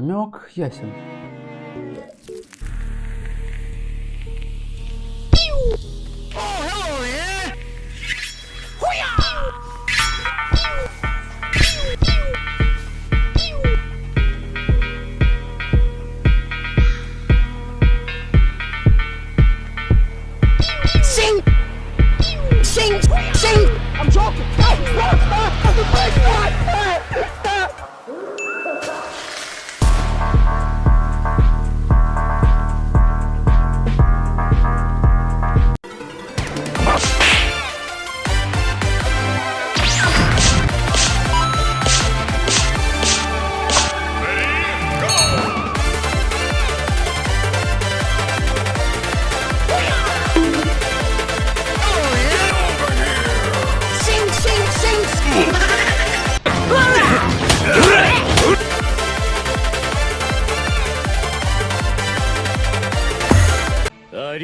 Намек ясен.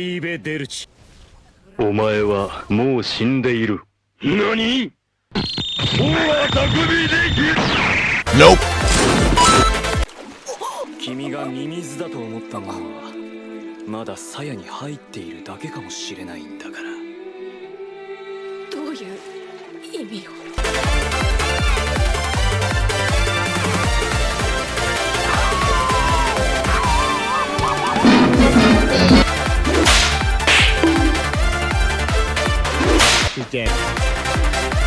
リーベ・デルチお前はもう死んでいる。何？君がミミズだと思ったものはまだ鞘に入っているだけかもしれないんだから。どういう意味を？is dead.